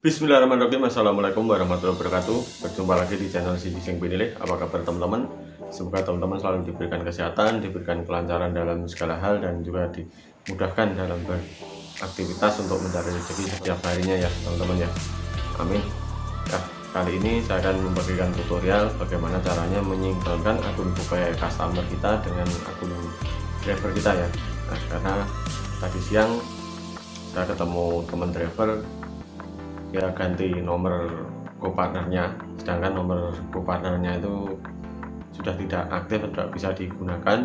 Bismillahirrahmanirrahim. Assalamualaikum warahmatullahi wabarakatuh. Berjumpa lagi di channel si Sing Pinilih Apa kabar teman-teman? Semoga teman-teman selalu diberikan kesehatan Diberikan kelancaran dalam segala hal Dan juga dimudahkan dalam beraktivitas Untuk mencari rezeki setiap harinya ya teman-teman ya. Amin. Nah kali ini saya akan membagikan tutorial Bagaimana caranya menyinkronkan akun GoPay customer kita Dengan akun driver kita ya. Nah karena tadi siang saya ketemu teman driver ya ganti nomor co-partnernya. Sedangkan nomor co-partnernya itu sudah tidak aktif tidak bisa digunakan.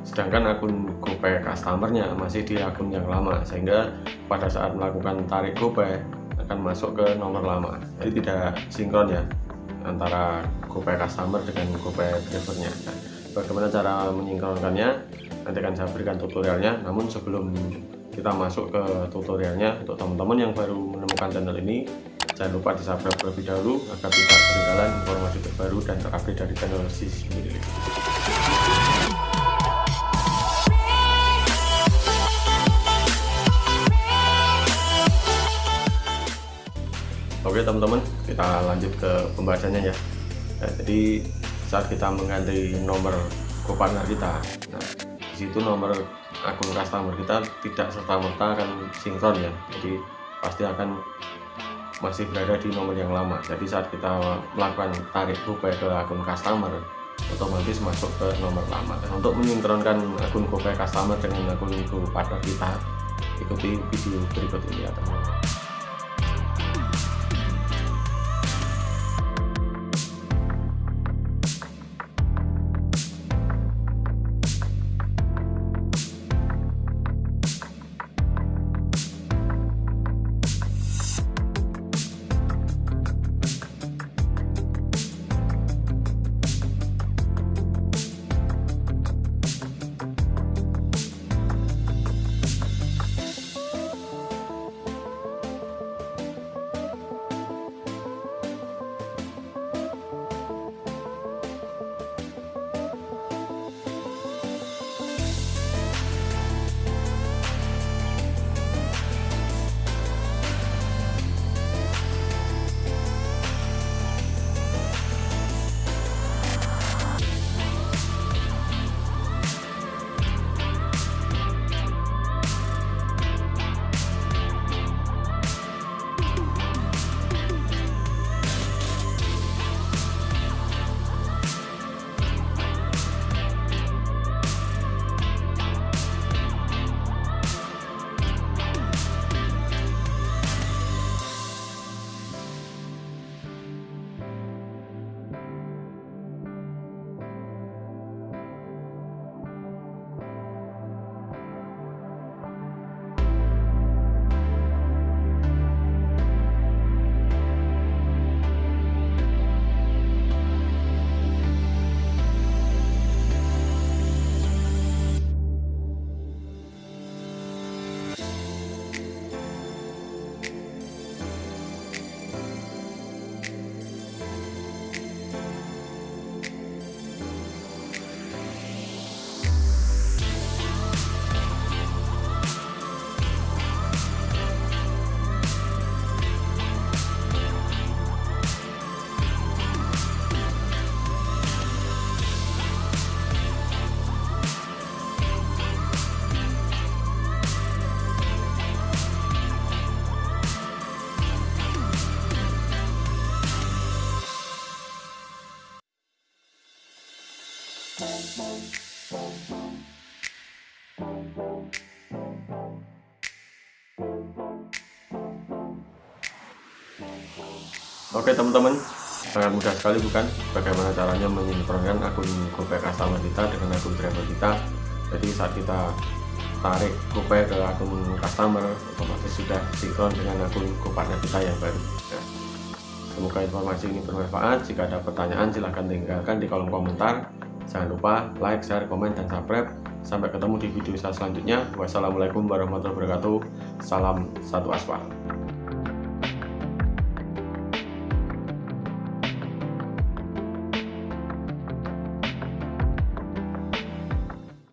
Sedangkan akun GoPay customernya masih di akun yang lama sehingga pada saat melakukan tarik GoPay akan masuk ke nomor lama. Jadi tidak sinkron ya antara GoPay customer dengan GoPay drivernya. Bagaimana cara menyingkronkannya nanti akan saya berikan tutorialnya. Namun sebelum kita masuk ke tutorialnya. Untuk teman-teman yang baru menemukan channel ini jangan lupa di subscribe terlebih dahulu agar tidak ketinggalan informasi terbaru dan terupdate dari channel Sis Milik Oke teman-teman kita lanjut ke pembahasannya ya. Nah, jadi saat kita mengganti nomor partner kita nah di situ nomor akun customer kita tidak serta-merta akan sinkron ya. Jadi pasti akan masih berada di nomor yang lama. Jadi saat kita melakukan tarik GoPay ke akun customer otomatis masuk ke nomor lama. Dan untuk menyinkronkan akun GoPay customer dengan akun GoPartner kita ikuti video berikut ini ya teman-teman Oke teman-teman. Sangat mudah sekali bukan? Bagaimana caranya menyinkronkan akun GoPay customer kita dengan akun driver kita? Jadi saat kita tarik GoPay ke akun customer otomatis sudah sinkron dengan akun GoPartner kita yang baru. Ya. semoga informasi ini bermanfaat. Jika ada pertanyaan silahkan tinggalkan di kolom komentar. Jangan lupa like, share, komen, dan subscribe. Sampai ketemu di video saya selanjutnya. Wassalamualaikum warahmatullahi wabarakatuh. Salam satu aspal